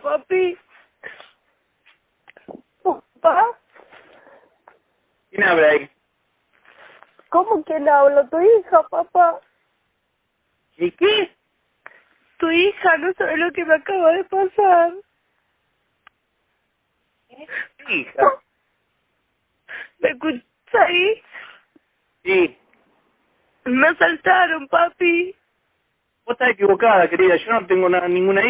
papi. ¿Papá? ¿Quién habla ahí? ¿Cómo quién habla? Tu hija, papá. ¿Y qué? Tu hija, no sabe lo que me acaba de pasar. ¿Qué? Hija? ¿Me escuchas ahí? Sí. Me asaltaron, papi. Vos estás equivocada, querida. Yo no tengo ninguna hija.